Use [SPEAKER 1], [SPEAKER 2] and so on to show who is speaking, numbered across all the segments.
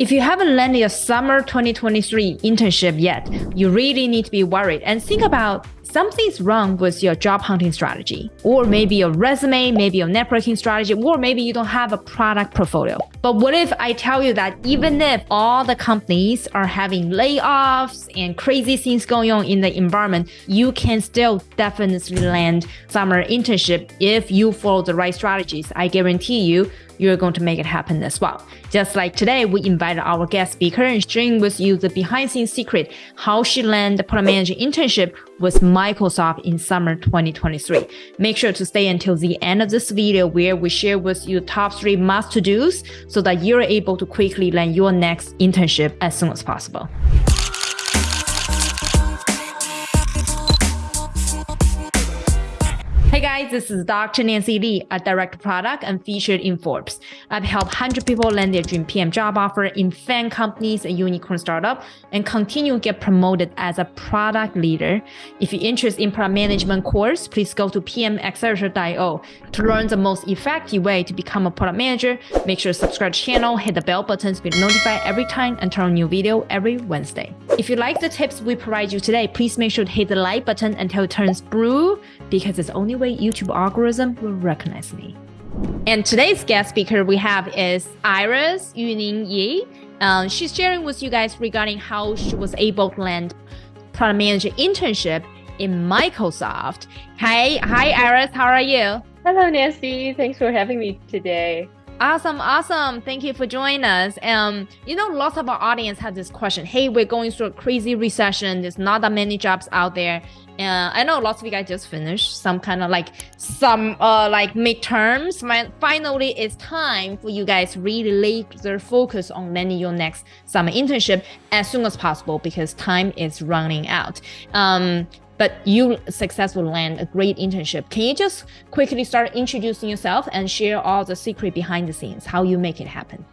[SPEAKER 1] If you haven't landed a summer 2023 internship yet, you really need to be worried and think about something's wrong with your job hunting strategy, or maybe your resume, maybe your networking strategy, or maybe you don't have a product portfolio. But what if I tell you that even if all the companies are having layoffs and crazy things going on in the environment, you can still definitely land summer internship if you follow the right strategies. I guarantee you, you're going to make it happen as well. Just like today, we invited our guest speaker and sharing with you the behind scenes secret, how she landed the product manager internship with Microsoft in summer 2023. Make sure to stay until the end of this video where we share with you top three must to dos so that you're able to quickly land your next internship as soon as possible. This is Dr. Nancy Li, a direct product and featured in Forbes. I've helped 100 people land their dream PM job offer in FAANG companies and unicorn startup and continue to get promoted as a product leader. If you're interested in product management course, please go to pmaccelerator.io to learn the most effective way to become a product manager. Make sure to subscribe to the channel, hit the bell button to be notified every time and turn on new video every Wednesday. If you like the tips we provide you today, please make sure to hit the like button until it turns blue because it's only way YouTube algorithm will recognize me. And today's guest speaker we have is Iris Yuning Yi. Um, she's sharing with you guys regarding how she was able to land product manager internship in Microsoft. Hi, hi Iris, how are you?
[SPEAKER 2] Hello Nancy, thanks for having me today.
[SPEAKER 1] Awesome, awesome. Thank you for joining us. Um, you know, lots of our audience have this question. Hey, we're going through a crazy recession. There's not that many jobs out there. And I know lots of you guys just finished some kind of like some uh like midterms. Finally, it's time for you guys really lay their focus on landing your next summer internship as soon as possible because time is running out. Um, but you successfully land a great internship. Can you just quickly start introducing yourself and share all the secret behind the scenes, how you make it happen?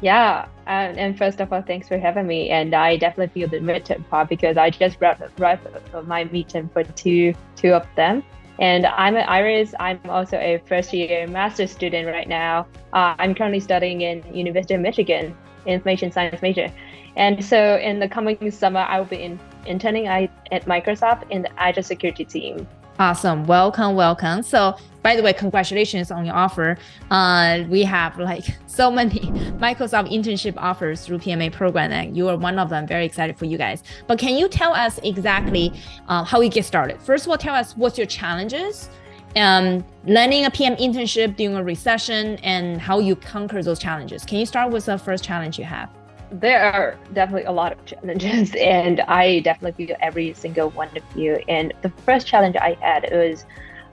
[SPEAKER 2] Yeah, and, and first of all, thanks for having me. And I definitely feel the midterm part because I just wrapped, wrapped my midterm for two two of them. And I'm an Iris. I'm also a first year master's student right now. Uh, I'm currently studying in University of Michigan, information science major. And so in the coming summer, I will be in interning at Microsoft in the Azure security team.
[SPEAKER 1] Awesome. Welcome, welcome. So by the way, congratulations on your offer. Uh, we have like so many Microsoft internship offers through PMA program and you are one of them. Very excited for you guys. But can you tell us exactly uh, how you get started? First of all, tell us what's your challenges um, a PM internship during a recession and how you conquer those challenges. Can you start with the first challenge you have?
[SPEAKER 2] There are definitely a lot of challenges and i definitely feel every single one of you. And the first challenge i had was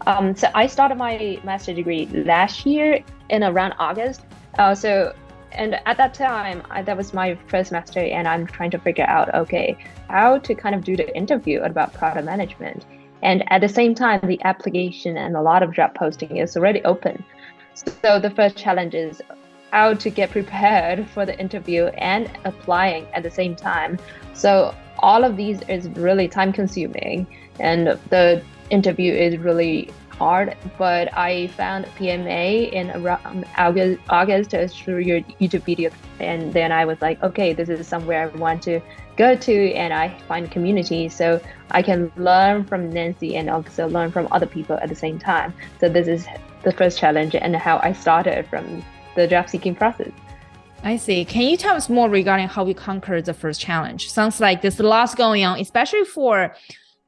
[SPEAKER 2] um, so i started my master degree last year in around august. Uh, so and at that time I, that was my first semester and i'm trying to figure out okay how to kind of do the interview about product management. And at the same time the application and a lot of job posting is already open. So the first challenge is how to get prepared for the interview and applying at the same time. So all of these is really time consuming and the interview is really hard, but I found PMA in around August, August through your YouTube video. And then I was like, okay, this is somewhere I want to go to and I find community so I can learn from Nancy and also learn from other people at the same time. So this is the first challenge and how I started from the job seeking process.
[SPEAKER 1] I see. Can you tell us more regarding how you conquered the first challenge? Sounds like there's lots going on, especially for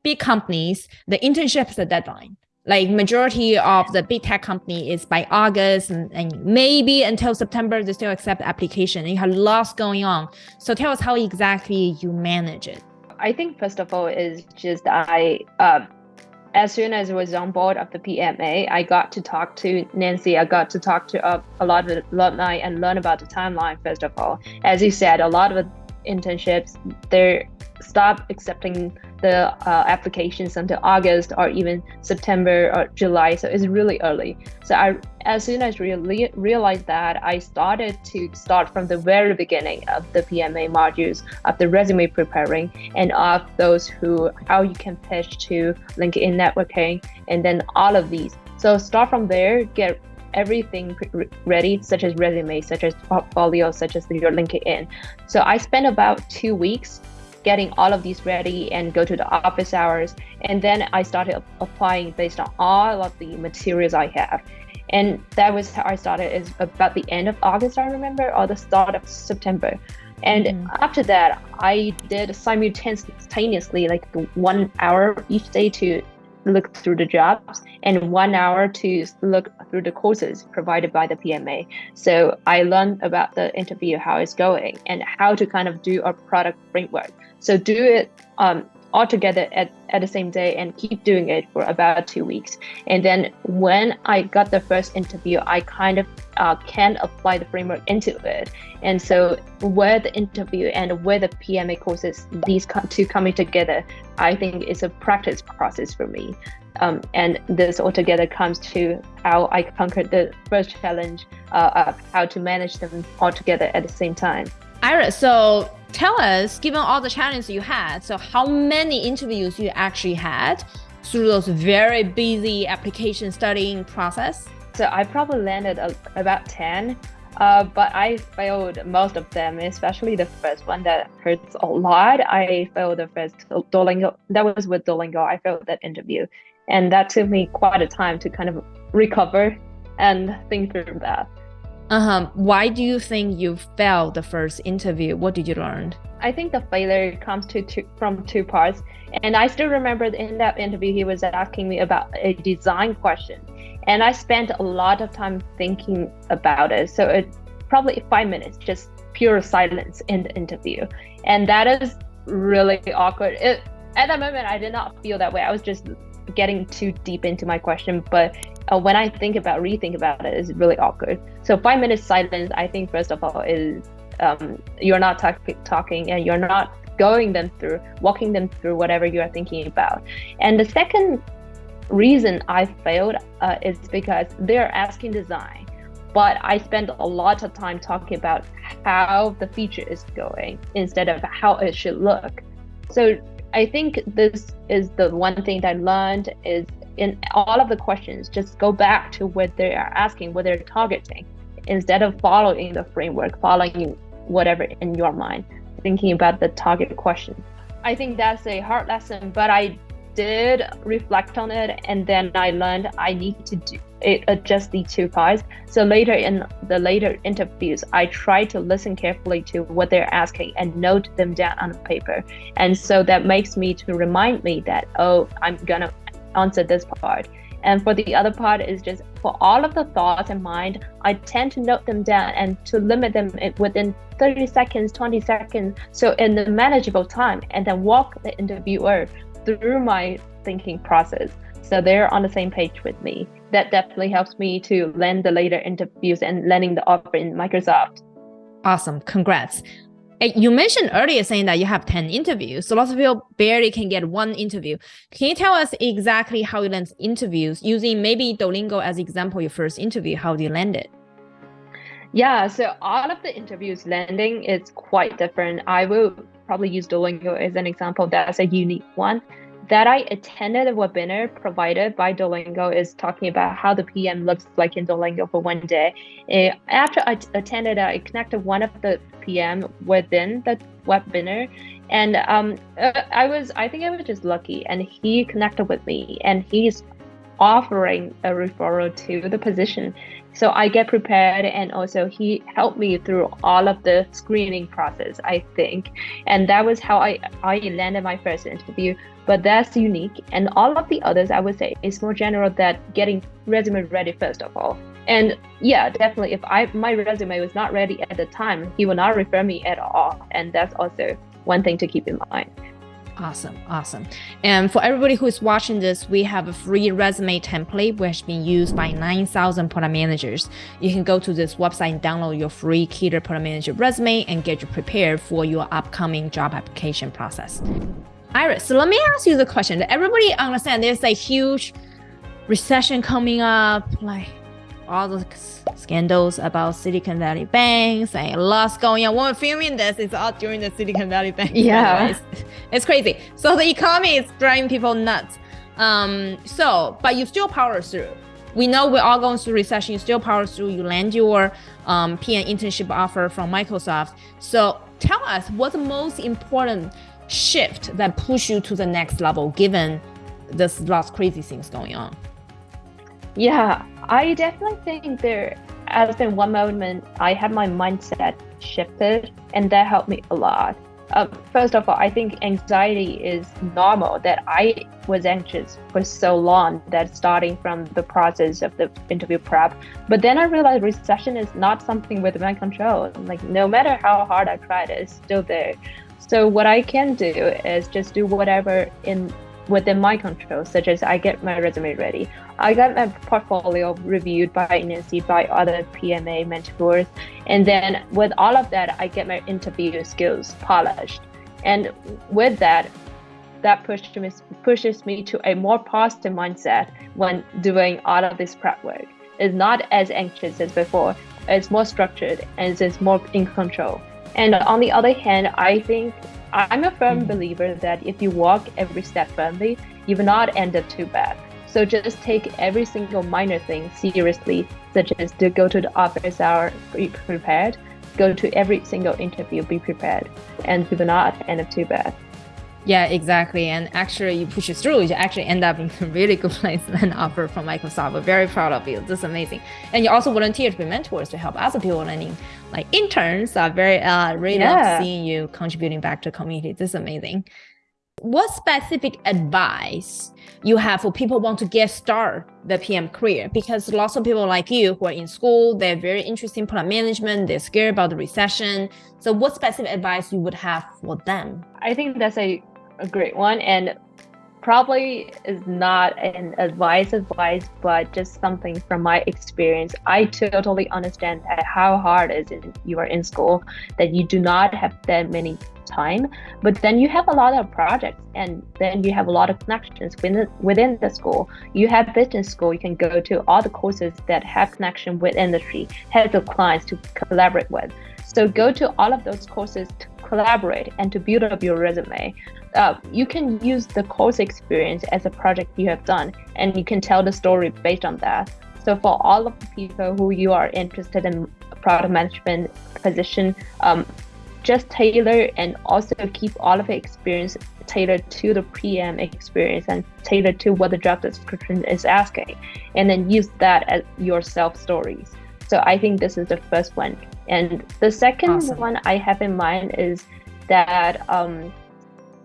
[SPEAKER 1] big companies. The internship is a deadline. Like majority of the big tech company is by August and, and maybe until September they still accept application. You have lots going on. So tell us how exactly you manage it.
[SPEAKER 2] I think first of all is just I uh, as soon as I was on board of the PMA, I got to talk to Nancy. I got to talk to a, a lot of alumni and learn about the timeline. First of all, as you said, a lot of internships they stop accepting the uh, applications until August or even September or July. So it's really early. So I, as soon as I really realized that, I started to start from the very beginning of the PMA modules of the resume preparing and of those who how you can pitch to LinkedIn networking and then all of these. So start from there, get everything ready, such as resume, such as portfolio, such as your LinkedIn. So I spent about two weeks getting all of these ready and go to the office hours. And then I started applying based on all of the materials I have. And that was how I started is about the end of August, I remember, or the start of September. And mm. after that, I did simultaneously like one hour each day to look through the jobs and one hour to look through the courses provided by the PMA. So I learned about the interview, how it's going, and how to kind of do a product framework. So do it um, all together at, at the same day and keep doing it for about two weeks. And then when I got the first interview, I kind of uh, can apply the framework into it. And so where the interview and where the PMA courses, these two coming together, I think is a practice process for me. Um, and this altogether comes to how I conquered the first challenge uh, of how to manage them all together at the same time.
[SPEAKER 1] Iris, so tell us, given all the challenges you had, so how many interviews you actually had through those very busy application studying process?
[SPEAKER 2] So I probably landed a, about 10, uh, but I failed most of them, especially the first one that hurts a lot. I failed the first Duolingo, that was with Duolingo. I failed that interview. And that took me quite a time to kind of recover and think through that.
[SPEAKER 1] Uh-huh. Why do you think you failed the first interview? What did you learn?
[SPEAKER 2] I think the failure comes to two, from two parts. And I still remember in that interview, he was asking me about a design question. And I spent a lot of time thinking about it. So it probably five minutes, just pure silence in the interview. And that is really awkward. It, at that moment, I did not feel that way. I was just getting too deep into my question. But uh, when I think about rethink about it, it's really awkward. So five minutes silence, I think first of all is um, you're not talk- talking and you're not going them through, walking them through whatever you are thinking about. And the second reason I failed uh, is because they're asking design, but I spend a lot of time talking about how the feature is going instead of how it should look. So I think this is the one thing that I learned is in all of the questions, just go back to what they are asking, what they're targeting, instead of following the framework, following whatever in your mind, thinking about the target question. I think that's a hard lesson, but I did reflect on it and then I learned I need to do it, adjust the two parts. So later in the later interviews, I try to listen carefully to what they're asking and note them down on paper. And so that makes me to remind me that, oh, I'm gonna answer this part. And for the other part is just for all of the thoughts in mind, I tend to note them down and to limit them within 30 seconds, 20 seconds, so in a manageable time, and then walk the interviewer through my thinking process. So they're on the same page with me. That definitely helps me to land the later interviews and landing the offer in Microsoft.
[SPEAKER 1] Awesome. Congrats. You mentioned earlier saying that you have 10 interviews. So lots of people barely can get one interview. Can you tell us exactly how you land interviews using maybe Duolingo as an example, your first interview, how do you landed?
[SPEAKER 2] Yeah, so all of the interviews landing is quite different. I will probably use Duolingo as an example. That's a unique one that I attended a webinar provided by Duolingo is talking about how the PM looks like in Duolingo for one day. Uh, after I attended, I connected one of the PM within the webinar, and um, uh, I was I think I was just lucky, and he connected with me, and he's offering a referral to the position. So I get prepared, and also he helped me through all of the screening process. I think, and that was how I I landed my first interview. But that's unique, and all of the others I would say is more general. That getting resume ready first of all. And yeah, definitely, if I my resume was not ready at the time, he will not refer me at all, and that's also one thing to keep in mind.
[SPEAKER 1] Awesome, awesome. And for everybody who is watching this, we have a free resume template which has been used by 9,000 product managers. You can go to this website and download your free Keter Product Manager resume and get you prepared for your upcoming job application process. Iris, so let me ask you the question. Everybody understand there's a huge recession coming up, like all the scandals about Silicon Valley banks and lots going on. When we're filming this, it's all during the Silicon Valley bank.
[SPEAKER 2] Yeah, it's,
[SPEAKER 1] it's, crazy. So the economy is driving people nuts. Um, so, but you still power through. we know we're all going through recession. You still power through. You land your um, PM internship offer from Microsoft. So tell us what's the most important shift that push you to the next level, given this lots crazy things going on.
[SPEAKER 2] Yeah, I definitely think there has been one moment I had my mindset shifted, and that helped me a lot. Uh, first of all, I think anxiety is normal. That I was anxious for so long that starting from the process of the interview prep. But then I realized recession is not something within my control. Like no matter how hard I tried, it's still there. So what I can do is just do whatever in within my control, such as I get my resume ready. I got my portfolio reviewed by Nancy, by other PMA mentors. And then with all of that, I get my interview skills polished. And with that, that pushes me, pushes me to a more positive mindset when doing all of this prep work. It's not as anxious as before. It's more structured and it's more in control. And on the other hand, I think I'm a firm mm-hmm. believer that if you walk every step firmly, you will not end up too bad. So just take every single minor thing seriously, such as to go to the office hour, be prepared, go to every single interview, be prepared, and will not end up too bad.
[SPEAKER 1] Yeah, exactly. And actually, you push it through, you actually end up in a really good place and offer from Microsoft. We're very proud of you. This is amazing. And you also volunteer to be mentors to help other people learning. Like interns are very, uh, really yeah. love seeing you contributing back to the community. This is amazing. What specific advice you have for people want to get start the PM career? Because lots of people like you who are in school, they're very interested in product management, they're scared about the recession. So what specific advice you would have for them?
[SPEAKER 2] I think that's a a great one and probably is not an advice advice but just something from my experience. I totally understand how hard it is you are in school that you do not have that many time but then you have a lot of projects and then you have a lot of connections within, within the school. You have business school you can go to all the courses that have connection with industry have the clients to collaborate with. So go to all of those courses to collaborate and to build up your resume uh, you can use the course experience as a project you have done and you can tell the story based on that. So for all of the people who you are interested in product management position um, just tailor and also keep all of the experience tailored to the PM experience and tailored to what the job description is asking and then use that as your self stories so i think this is the first one and the second awesome. one i have in mind is that um,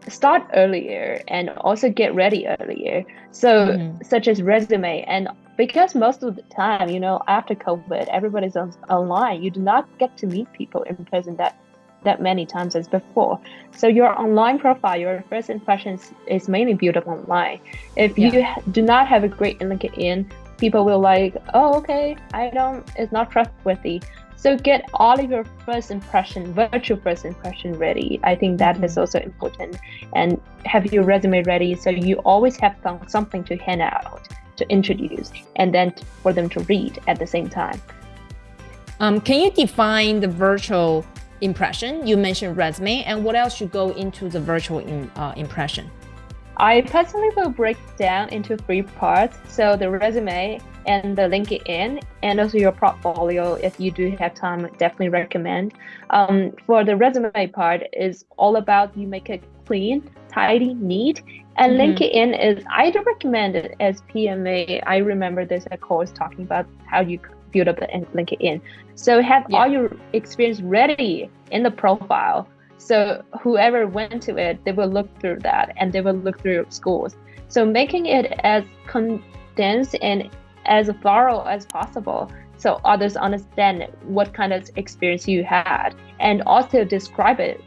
[SPEAKER 2] start earlier and also get ready earlier. So, mm-hmm. such as resume. And because most of the time, you know, after COVID, everybody's on, online, you do not get to meet people in person that that many times as before. So your online profile, your first impressions is mainly built up online. If yeah. you do not have a great LinkedIn, people will like, oh, okay, I don't, it's not trustworthy. So get all of your first impression, virtual first impression ready. I think that is mm-hmm. also important. And have your resume ready so you always have something to hand out, to introduce, and then for them to read at the same time.
[SPEAKER 1] Um, can you define the virtual impression? You mentioned resume, and what else should go into the virtual in, uh, impression?
[SPEAKER 2] I personally will break down into three parts. So the resume and the LinkedIn and also your portfolio. If you do have time, definitely recommend. Um, for the resume part is all about you make it clean, tidy, neat. And mm-hmm. LinkedIn is I do recommend it as PMA. I remember there's a course talking about how you build up the LinkedIn. So have yeah. all your experience ready in the profile so whoever went to it, they will look through that and they will look through schools. So making it as condensed and as thorough as possible so others understand what kind of experience you had and also describe it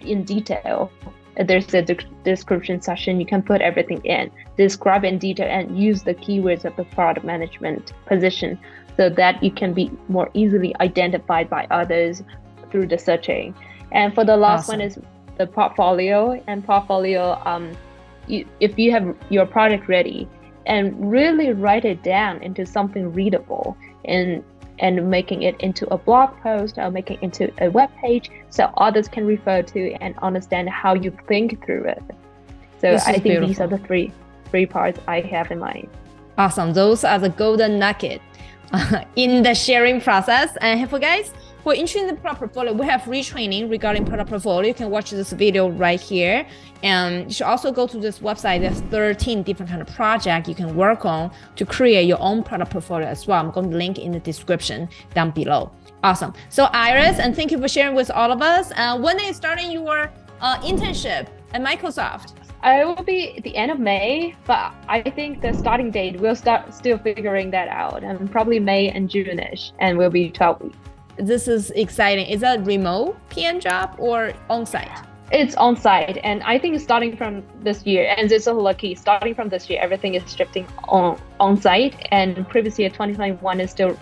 [SPEAKER 2] in detail. There's a de- description section, you can put everything in, describe in detail and use the keywords of the product management position so that you can be more easily identified by others through the searching. And for the last awesome. one is the portfolio and portfolio. Um, you, if you have your product ready and really write it down into something readable and and making it into a blog post or making it into a web page so others can refer to and understand how you think through it. So I think beautiful. these are the three three parts I have in mind.
[SPEAKER 1] Awesome. Those are the golden nugget in the sharing process. And for guys who are interested in the product portfolio, we have retraining regarding product portfolio. You can watch this video right here. And you should also go to this website. There's 13 different kind of project you can work on to create your own product portfolio as well. I'm going to link in the description down below. Awesome. So Iris, and thank you for sharing with all of us. Uh, when are you starting your uh, internship at Microsoft?
[SPEAKER 2] It will be at the end of May, but I think the starting date we'll start still figuring that out, and probably May and June-ish, and we'll be 12 weeks.
[SPEAKER 1] This is exciting. Is that remote PM job or on-site?
[SPEAKER 2] It's on site, and I think starting from this year, and it's so lucky. Starting from this year, everything is shifting on on site, and previous year 2021 is still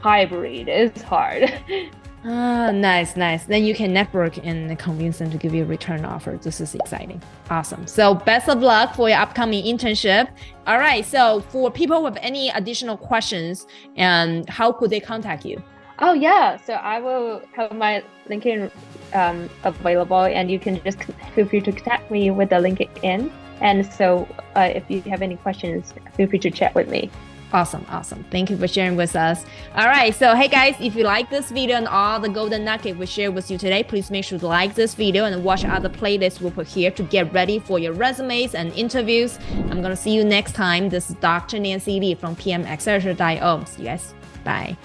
[SPEAKER 2] hybrid. It's hard.
[SPEAKER 1] Ah, nice, nice. Then you can network and convince them to give you a return offer. This is exciting. Awesome. So best of luck for your upcoming internship. All right. So for people with any additional questions, and how could they contact you?
[SPEAKER 2] Oh yeah. So I will have my LinkedIn um, available, and you can just feel free to contact me with the LinkedIn. And so uh, if you have any questions, feel free to chat with me.
[SPEAKER 1] Awesome, awesome. Thank you for sharing with us. All right, so hey guys, if you like this video and all the golden nugget we share with you today, please make sure to like this video and watch other playlists we put here to get ready for your resumes and interviews. I'm gonna see you next time. This is Dr. Nancy Li from PM Accelerator.io. See you guys. Bye.